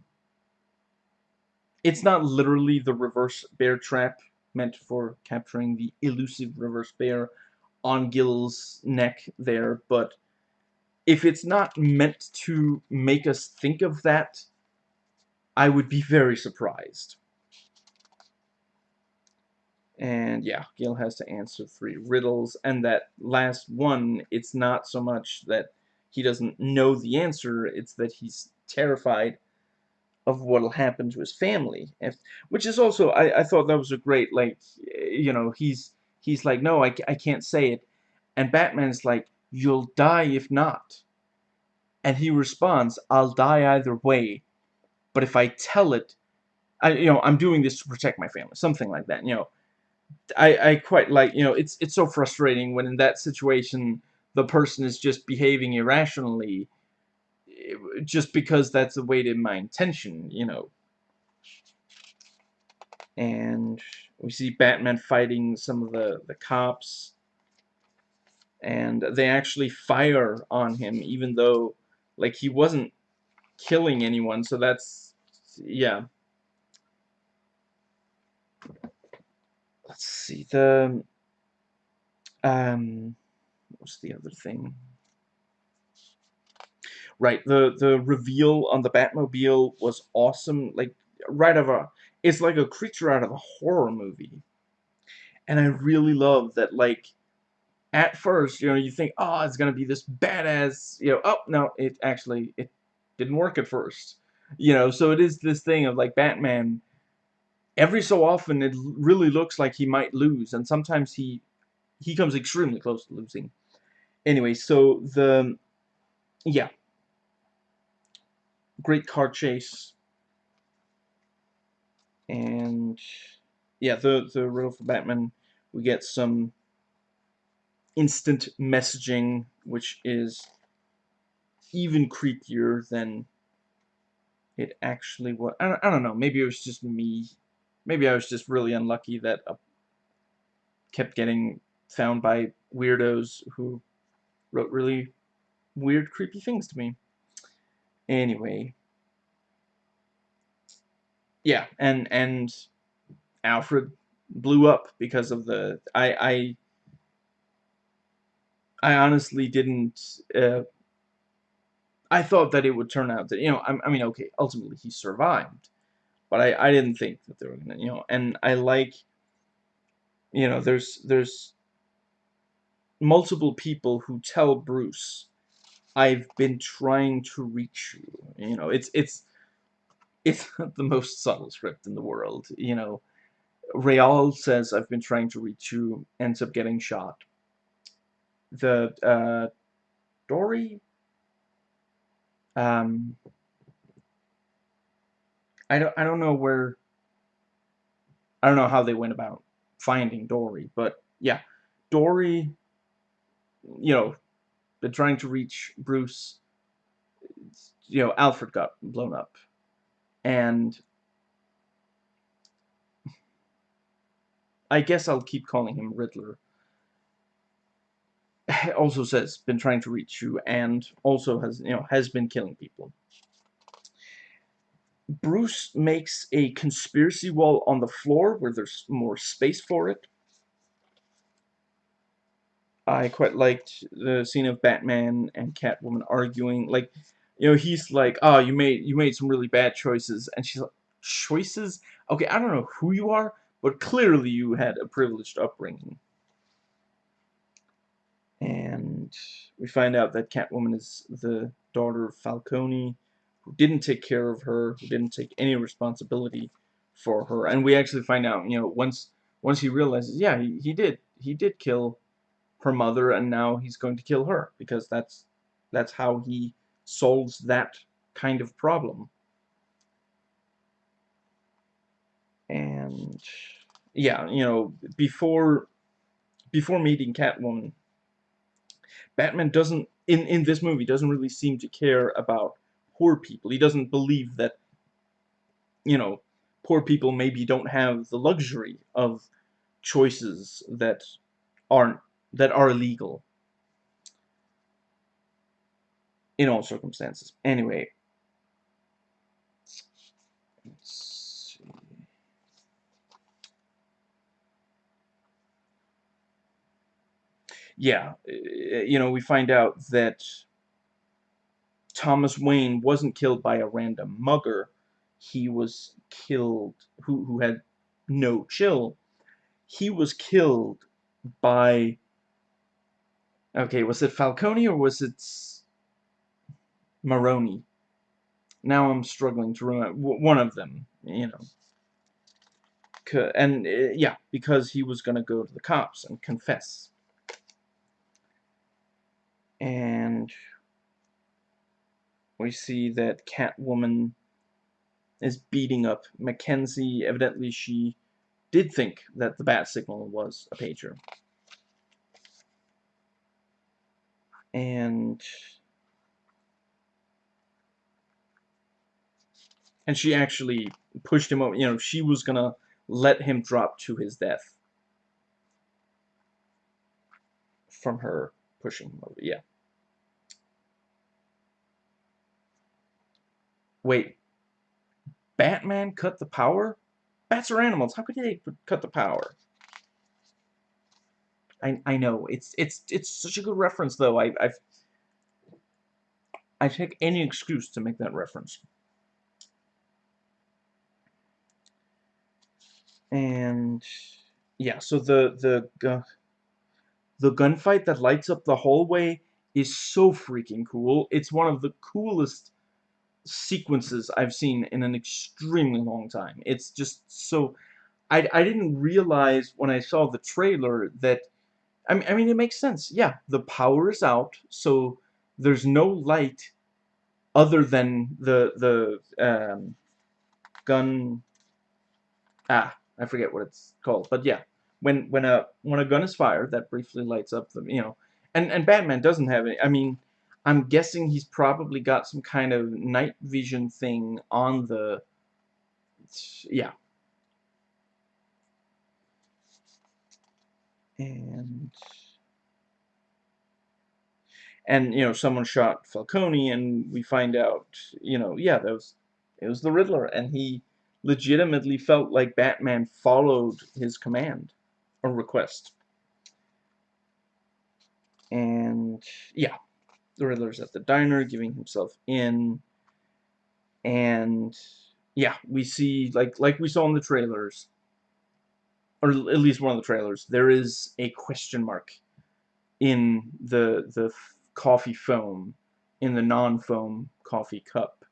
it's not literally the reverse bear trap meant for capturing the elusive reverse bear on Gil's neck there, but if it's not meant to make us think of that, I would be very surprised. And yeah, Gil has to answer three riddles, and that last one, it's not so much that he doesn't know the answer, it's that he's terrified of what'll happen to his family. If, which is also, I, I thought that was a great, like, you know, he's, he's like, no, I, I can't say it. And Batman's like, you'll die if not. And he responds, I'll die either way, but if I tell it, I, you know, I'm doing this to protect my family, something like that, you know. I, I quite like, you know, it's, it's so frustrating when in that situation the person is just behaving irrationally eh, just because that's the way to my intention, you know. And we see Batman fighting some of the, the cops and they actually fire on him even though like he wasn't killing anyone so that's yeah let's see the um what's the other thing right the the reveal on the Batmobile was awesome like right of a it's like a creature out of a horror movie. And I really love that like at first, you know, you think, oh, it's gonna be this badass, you know, oh no, it actually it didn't work at first. You know, so it is this thing of like Batman every so often it really looks like he might lose and sometimes he he comes extremely close to losing. Anyway, so the yeah. Great car chase. And yeah, the the riddle for Batman, we get some instant messaging, which is even creepier than it actually was. I don't, I don't know. Maybe it was just me. Maybe I was just really unlucky that I kept getting found by weirdos who wrote really weird, creepy things to me. Anyway. Yeah, and and Alfred blew up because of the I I I honestly didn't uh, I thought that it would turn out that you know I, I mean okay ultimately he survived but I I didn't think that they were gonna you know and I like you know there's there's multiple people who tell Bruce I've been trying to reach you. You know it's it's it's the most subtle script in the world you know. Real says I've been trying to reach you ends up getting shot. The uh, Dory. Um, I don't I don't know where. I don't know how they went about finding Dory, but yeah, Dory. You know, been trying to reach Bruce. You know, Alfred got blown up, and I guess I'll keep calling him Riddler also says been trying to reach you and also has you know has been killing people. Bruce makes a conspiracy wall on the floor where there's more space for it. I quite liked the scene of Batman and Catwoman arguing. Like, you know, he's like, "Oh, you made you made some really bad choices," and she's like, "Choices? Okay, I don't know who you are, but clearly you had a privileged upbringing." and we find out that Catwoman is the daughter of Falcone, who didn't take care of her, who didn't take any responsibility for her, and we actually find out, you know, once once he realizes, yeah, he, he did, he did kill her mother, and now he's going to kill her because that's that's how he solves that kind of problem. And yeah, you know, before before meeting Catwoman, Batman doesn't in in this movie doesn't really seem to care about poor people. He doesn't believe that you know poor people maybe don't have the luxury of choices that aren't that are illegal in all circumstances. Anyway, yeah, eh, you know, we find out that Thomas Wayne wasn't killed by a random mugger. He was killed, who, who had no chill. He was killed by, okay, was it Falcone or was it Maroni? Now I'm struggling to remember. One of them, you know. And, uh, yeah, because he was going to go to the cops and confess and we see that Catwoman is beating up Mackenzie. Evidently, she did think that the bat signal was a pager. And and she actually pushed him over. You know, she was gonna let him drop to his death from her pushing him over. Yeah. Wait, Batman cut the power? Bats are animals. How could they cut the power? I I know it's it's it's such a good reference though. I I've I take any excuse to make that reference. And yeah, so the the the gunfight that lights up the hallway is so freaking cool. It's one of the coolest sequences I've seen in an extremely long time. It's just so I I didn't realize when I saw the trailer that I mean I mean it makes sense. Yeah, the power is out, so there's no light other than the the um, gun ah I forget what it's called but yeah when when a when a gun is fired that briefly lights up the you know and and Batman doesn't have any I mean I'm guessing he's probably got some kind of night vision thing on the yeah. And and you know someone shot Falcone and we find out you know yeah that was it was the Riddler and he legitimately felt like Batman followed his command or request. And yeah the Riddler's at the diner giving himself in and yeah we see like like we saw in the trailers or at least one of the trailers there is a question mark in the the coffee foam in the non-foam coffee cup.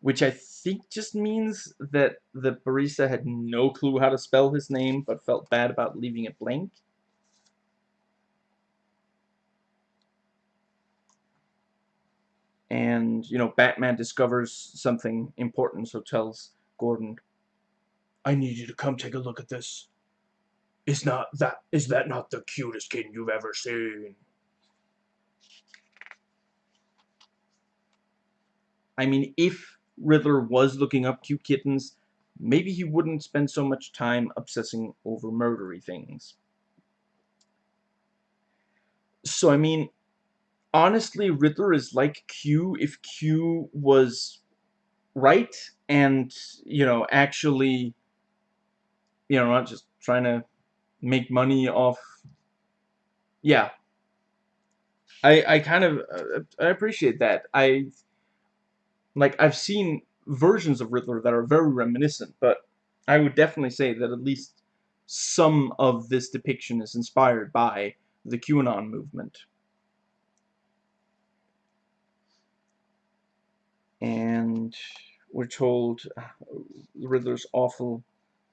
Which I think just means that the barista had no clue how to spell his name, but felt bad about leaving it blank. And, you know, Batman discovers something important, so tells Gordon, I need you to come take a look at this. Is not that is that not the cutest kitten you've ever seen? I mean, if Riddler was looking up cute kittens, maybe he wouldn't spend so much time obsessing over murdery things. So, I mean, honestly, Riddler is like Q if Q was right and, you know, actually, you know, not just trying to make money off, yeah. I, I kind of, uh, I appreciate that. I like I've seen versions of Riddler that are very reminiscent, but I would definitely say that at least some of this depiction is inspired by the QAnon movement. And we're told uh, Riddler's awful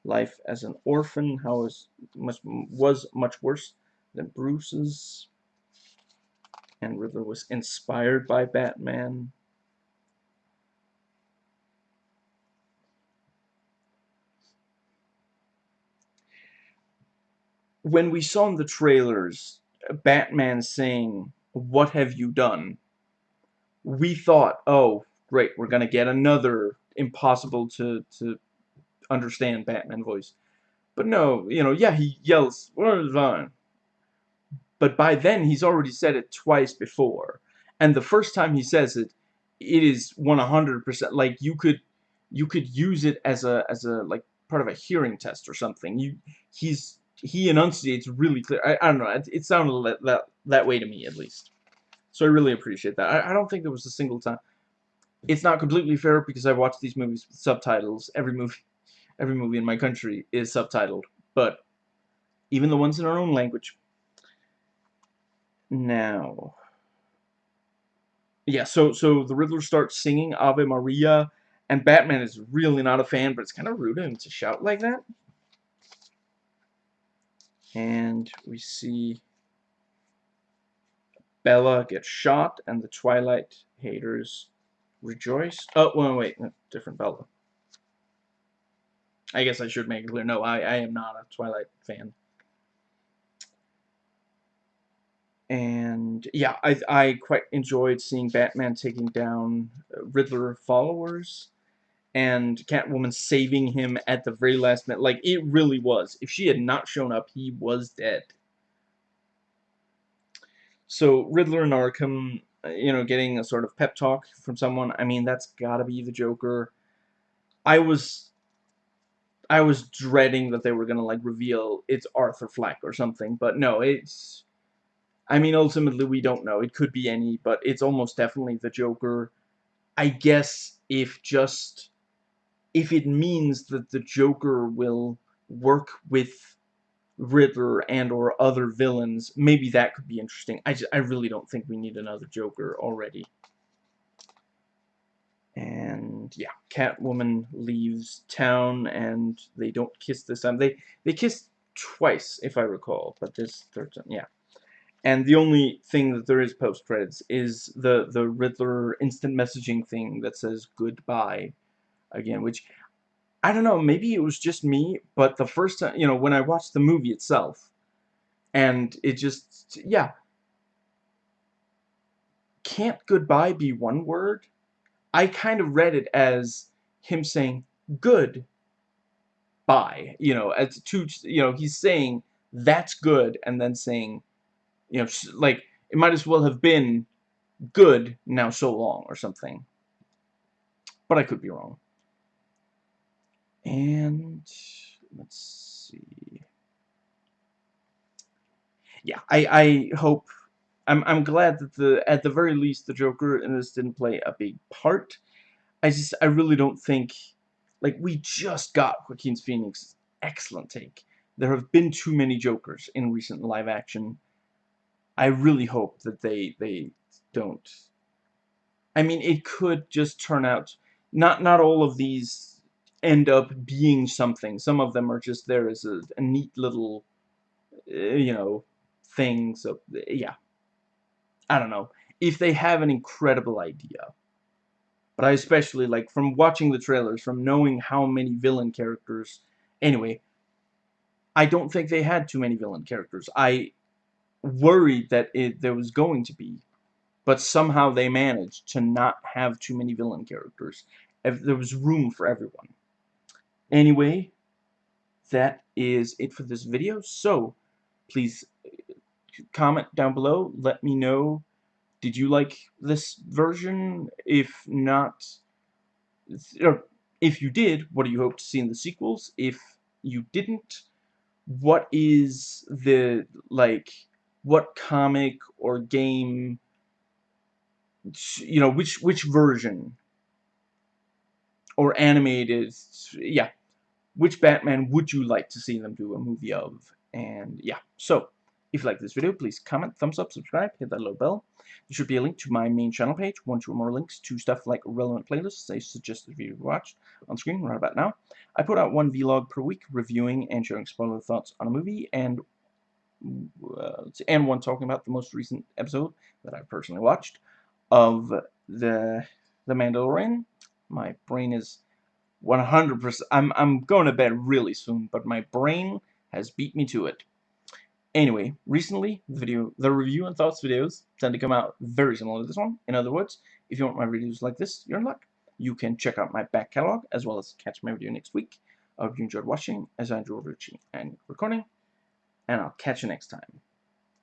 life as an orphan, how was much was much worse than Bruce's. And Riddler was inspired by Batman. when we saw in the trailers Batman saying, What have you done? We thought, oh, great, we're going to get another impossible to, to understand Batman voice. But no, you know, yeah, he yells? But by then, he's already said it twice before. And the first time he says it, it is 100% like you could you could use it as a as a like part of a hearing test or something. You he's he enunciates really clear. I, I don't know. It, it sounded that, that that way to me at least. So I really appreciate that. I, I don't think there was a single time. It's not completely fair because I watch these movies with subtitles. Every movie, every movie in my country is subtitled, but even the ones in our own language. Now, yeah. So so the Riddler starts singing Ave Maria, and Batman is really not a fan, but it's kind of rude of him to shout like that and we see Bella get shot and the Twilight haters rejoice. Oh, wait, wait, no, different Bella. I guess I should make it clear. No, I, I am not a Twilight fan. And yeah, I, I quite enjoyed seeing Batman taking down Riddler followers and Catwoman saving him at the very last minute. Like, it really was. If she had not shown up, he was dead. So, Riddler and Arkham, you know, getting a sort of pep talk from someone, I mean, that's gotta be the Joker. I was... I was dreading that they were gonna, like, reveal it's Arthur Fleck or something, but no, it's... I mean, ultimately, we don't know. It could be any, but it's almost definitely the Joker. I guess if just if it means that the Joker will work with Riddler and or other villains, maybe that could be interesting. I, just, I really don't think we need another Joker already. And yeah, Catwoman leaves town and they don't kiss this time. They they kiss twice, if I recall, but this third time, yeah. And the only thing that there is post credits is the the Riddler instant messaging thing that says goodbye again, which I don't know, maybe it was just me, but the first time, you know, when I watched the movie itself, and it just, yeah. Can't goodbye be one word? I kind of read it as him saying good bye, you know, as two, you know, he's saying that's good and then saying, you know, like it might as well have been good now so long or something. But I could be wrong. And let's see. Yeah, I I hope I'm I'm glad that the at the very least the Joker in this didn't play a big part. I just I really don't think like we just got Joaquin Phoenix excellent take. There have been too many Jokers in recent live action. I really hope that they they don't. I mean, it could just turn out not not all of these end up being something. Some of them are just there as a, a neat little, uh, you know, thing. So, yeah. I don't know. If they have an incredible idea. But I especially, like, from watching the trailers, from knowing how many villain characters... Anyway, I don't think they had too many villain characters. I worried that it, there was going to be. But somehow they managed to not have too many villain characters. If there was room for everyone. Anyway, that is it for this video. So, please uh, comment down below. Let me know, did you like this version? If not, or if you did, what do you hope to see in the sequels? If you didn't, what is the, like, what comic or game, you know, which, which version or animated, yeah, which Batman would you like to see them do a movie of? And yeah, so if you like this video, please comment, thumbs up, subscribe, hit that little bell. There should be a link to my main channel page, one or more links to stuff like relevant playlists I suggested video to watch on screen right about now. I put out one vlog per week reviewing and sharing spoiler thoughts on a movie and uh, and one talking about the most recent episode that I personally watched of the the Mandalorian. My brain is 100%. I'm, I'm going to bed really soon, but my brain has beat me to it. Anyway, recently, the video, the review and thoughts videos tend to come out very similar to this one. In other words, if you want my videos like this, you're in luck. You can check out my back catalog, as well as catch my video next week. I hope you enjoyed watching, as I enjoyed watching and recording, and I'll catch you next time.